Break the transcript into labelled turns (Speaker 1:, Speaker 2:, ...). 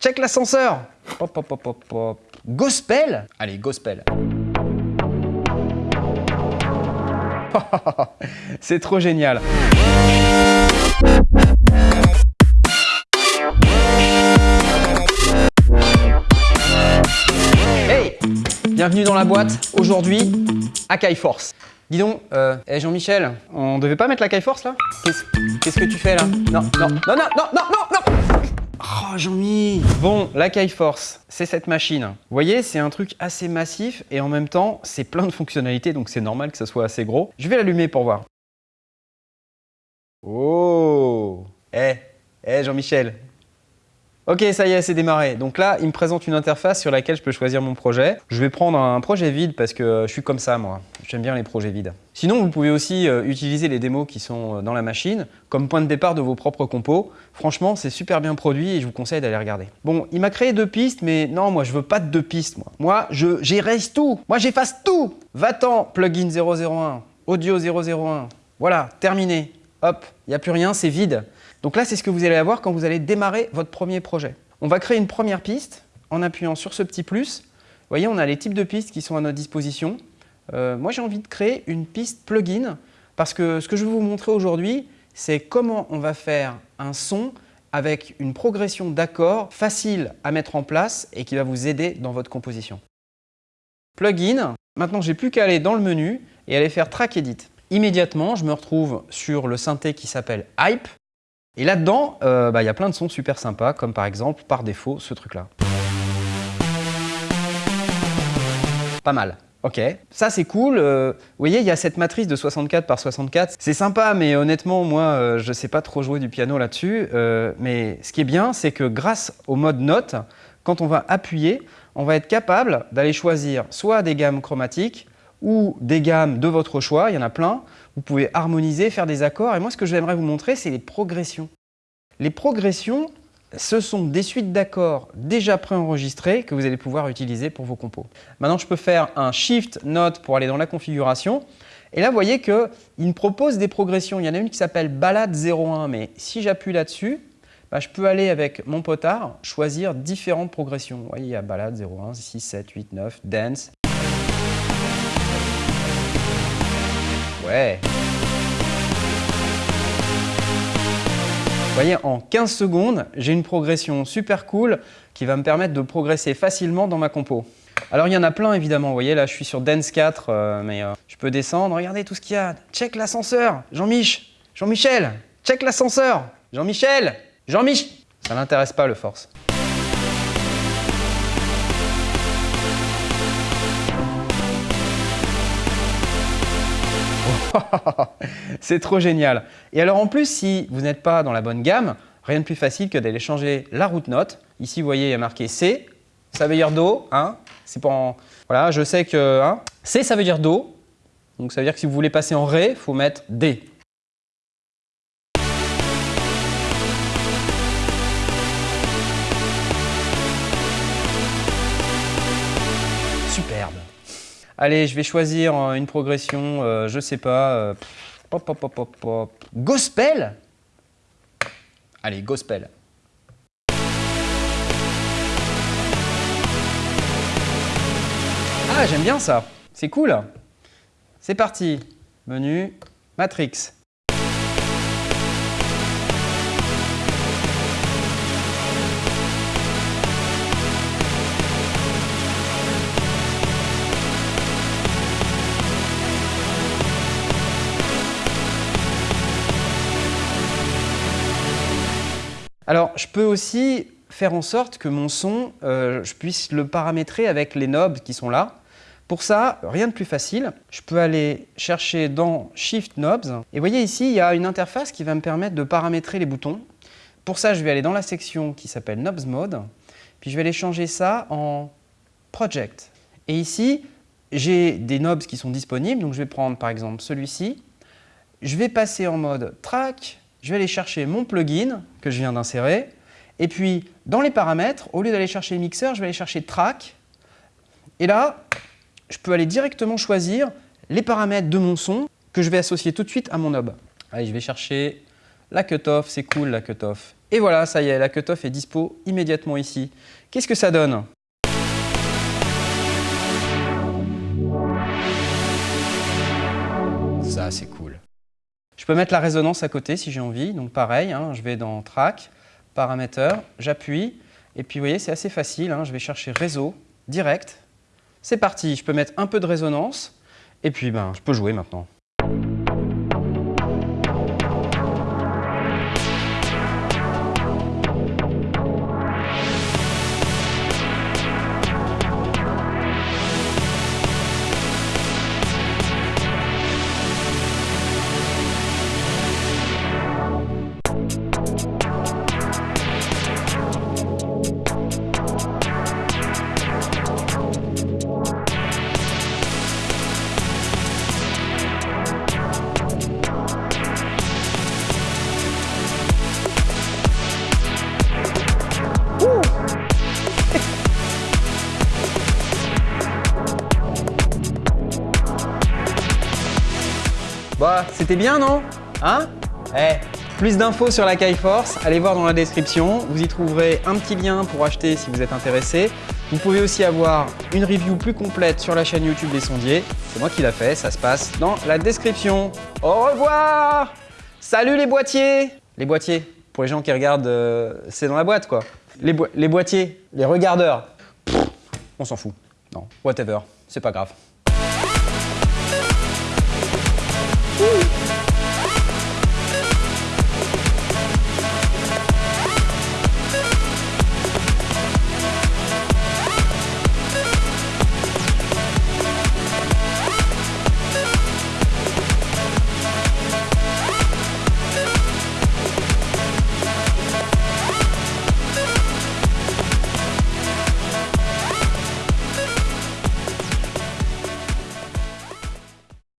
Speaker 1: Check l'ascenseur Hop, hop, hop, hop, hop. Gospel Allez, gospel. C'est trop génial. Hey Bienvenue dans la boîte. Aujourd'hui, Akai Force. Dis donc, euh, hey Jean-Michel, on devait pas mettre la Force là? Qu'est-ce que tu fais là? Non, non, non, non, non, non, non Oh Jean-Mi Bon, la Force, c'est cette machine. Vous voyez, c'est un truc assez massif et en même temps, c'est plein de fonctionnalités, donc c'est normal que ça soit assez gros. Je vais l'allumer pour voir. Oh Eh, eh Jean-Michel, Ok, ça y est, c'est démarré. Donc là, il me présente une interface sur laquelle je peux choisir mon projet. Je vais prendre un projet vide parce que je suis comme ça, moi. J'aime bien les projets vides. Sinon, vous pouvez aussi euh, utiliser les démos qui sont euh, dans la machine comme point de départ de vos propres compos. Franchement, c'est super bien produit et je vous conseille d'aller regarder. Bon, il m'a créé deux pistes, mais non, moi, je veux pas de deux pistes, moi. Moi, j'erase tout. Moi, j'efface tout. Va-t'en, plugin 001, audio 001. Voilà, terminé. Hop, il n'y a plus rien, c'est vide. Donc là, c'est ce que vous allez avoir quand vous allez démarrer votre premier projet. On va créer une première piste en appuyant sur ce petit plus. Vous voyez, on a les types de pistes qui sont à notre disposition. Euh, moi, j'ai envie de créer une piste plugin parce que ce que je vais vous montrer aujourd'hui, c'est comment on va faire un son avec une progression d'accords facile à mettre en place et qui va vous aider dans votre composition. Plugin, maintenant j'ai plus qu'à aller dans le menu et aller faire Track Edit. Immédiatement, je me retrouve sur le synthé qui s'appelle Hype et là-dedans, euh, bah, il y a plein de sons super sympas, comme par exemple, par défaut, ce truc-là. Pas mal. Ok, ça c'est cool. Euh, vous voyez, il y a cette matrice de 64 par 64. C'est sympa, mais honnêtement, moi, euh, je ne sais pas trop jouer du piano là-dessus. mais ce qui est bien, c'est que grâce au mode note, quand on va appuyer, on va être capable d'aller choisir soit des gammes chromatiques ou des gammes de votre choix, il y en a plein, vous pouvez harmoniser, faire des accords. Et moi, ce que j'aimerais vous montrer, c'est les progressions. Les progressions, ce sont des suites d'accords déjà préenregistrés que vous allez pouvoir utiliser pour vos compos. Maintenant, je peux faire un Shift Note pour aller dans la configuration. Et là, vous voyez qu'il me propose des progressions. Il y en a une qui s'appelle Balade 01, mais si j'appuie là-dessus, bah, je peux aller avec mon potard choisir différentes progressions. Vous voyez, il y a Balade 01, 6, 7, 8, 9, Dance, Vous voyez, en 15 secondes, j'ai une progression super cool qui va me permettre de progresser facilement dans ma compo. Alors il y en a plein évidemment, vous voyez là je suis sur Dance 4, euh, mais euh, je peux descendre, regardez tout ce qu'il y a. Check l'ascenseur, Jean-Mich, Jean-Michel, check l'ascenseur, Jean-Michel, Jean-Mich. Ça n'intéresse pas le force. C'est trop génial. Et alors en plus, si vous n'êtes pas dans la bonne gamme, rien de plus facile que d'aller changer la route note. Ici, vous voyez, il y a marqué C, ça veut dire Do. Hein C'est pas Voilà, je sais que hein C, ça veut dire Do. Donc ça veut dire que si vous voulez passer en Ré, il faut mettre D. Superbe. Allez, je vais choisir euh, une progression, euh, je sais pas. Euh, pop, pop, pop, pop, Gospel Allez, gospel. Ah, j'aime bien ça. C'est cool. C'est parti. Menu, Matrix. Alors, je peux aussi faire en sorte que mon son, euh, je puisse le paramétrer avec les knobs qui sont là. Pour ça, rien de plus facile. Je peux aller chercher dans Shift Knobs. Et vous voyez ici, il y a une interface qui va me permettre de paramétrer les boutons. Pour ça, je vais aller dans la section qui s'appelle Knobs Mode. Puis je vais aller changer ça en Project. Et ici, j'ai des knobs qui sont disponibles. Donc je vais prendre par exemple celui-ci. Je vais passer en mode Track, je vais aller chercher mon plugin que je viens d'insérer. Et puis, dans les paramètres, au lieu d'aller chercher mixeur, je vais aller chercher track. Et là, je peux aller directement choisir les paramètres de mon son que je vais associer tout de suite à mon knob. Allez, je vais chercher la cutoff, c'est cool la cutoff. Et voilà, ça y est, la cutoff est dispo immédiatement ici. Qu'est-ce que ça donne? Ça, c'est cool. Je peux mettre la résonance à côté si j'ai envie. Donc pareil, hein, je vais dans Track, Paramètres, j'appuie. Et puis vous voyez, c'est assez facile. Hein, je vais chercher Réseau, direct. C'est parti, je peux mettre un peu de résonance. Et puis ben, je peux jouer maintenant. C'était bien, non Hein Eh, plus d'infos sur la Force, allez voir dans la description. Vous y trouverez un petit lien pour acheter si vous êtes intéressé. Vous pouvez aussi avoir une review plus complète sur la chaîne YouTube des sondiers. C'est moi qui l'a fait, ça se passe dans la description. Au revoir Salut les boîtiers Les boîtiers, pour les gens qui regardent, euh, c'est dans la boîte quoi. Les, les boîtiers, les regardeurs, on s'en fout. Non, whatever, c'est pas grave.